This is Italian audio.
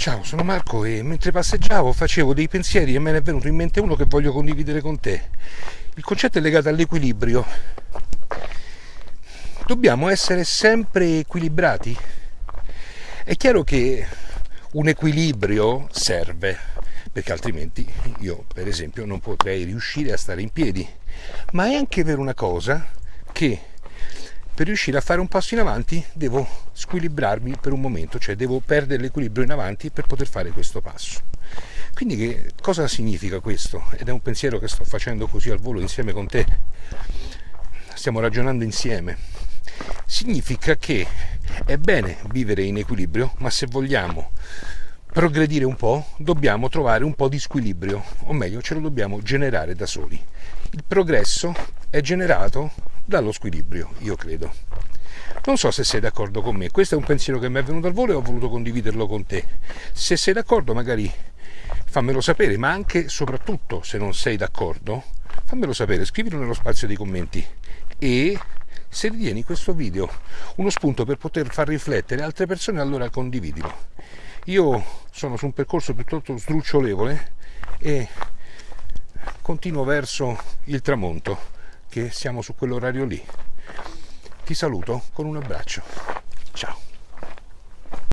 Ciao, sono Marco e mentre passeggiavo facevo dei pensieri e me ne è venuto in mente uno che voglio condividere con te. Il concetto è legato all'equilibrio. Dobbiamo essere sempre equilibrati. È chiaro che un equilibrio serve, perché altrimenti io, per esempio, non potrei riuscire a stare in piedi. Ma è anche vero una cosa che per riuscire a fare un passo in avanti devo squilibrarmi per un momento, cioè devo perdere l'equilibrio in avanti per poter fare questo passo. Quindi che cosa significa questo? Ed è un pensiero che sto facendo così al volo insieme con te. Stiamo ragionando insieme. Significa che è bene vivere in equilibrio, ma se vogliamo progredire un po', dobbiamo trovare un po' di squilibrio, o meglio, ce lo dobbiamo generare da soli. Il progresso è generato dallo squilibrio, io credo. Non so se sei d'accordo con me, questo è un pensiero che mi è venuto al volo e ho voluto condividerlo con te. Se sei d'accordo magari fammelo sapere, ma anche e soprattutto se non sei d'accordo, fammelo sapere, scrivilo nello spazio dei commenti e se ritieni questo video uno spunto per poter far riflettere altre persone, allora condividilo. Io sono su un percorso piuttosto sdrucciolevole e continuo verso il tramonto che siamo su quell'orario lì. Ti saluto con un abbraccio. Ciao.